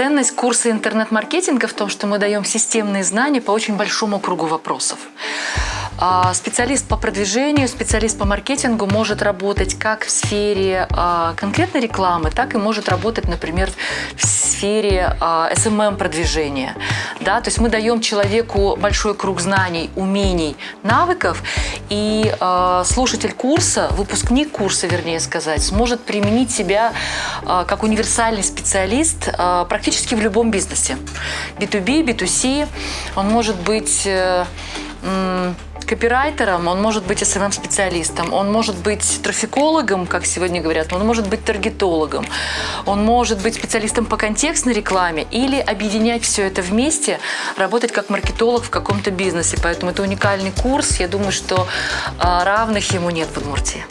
Ценность курса интернет-маркетинга в том, что мы даем системные знания по очень большому кругу вопросов. А, специалист по продвижению, специалист по маркетингу может работать как в сфере а, конкретной рекламы, так и может работать, например, в сфере SMM-продвижения. А, да? То есть мы даем человеку большой круг знаний, умений, навыков, и слушатель курса, выпускник курса, вернее сказать, сможет применить себя как универсальный специалист практически в любом бизнесе. B2B, B2C, он может быть э, копирайтером, он может быть SMM-специалистом, он может быть трафикологом, как сегодня говорят, он может быть таргетологом, он может быть специалистом по контекстной рекламе или объединять все это вместе, работать как маркетолог в каком-то бизнесе. Поэтому это уникальный курс. Я думаю, что а, равных ему нет в Удмуртии.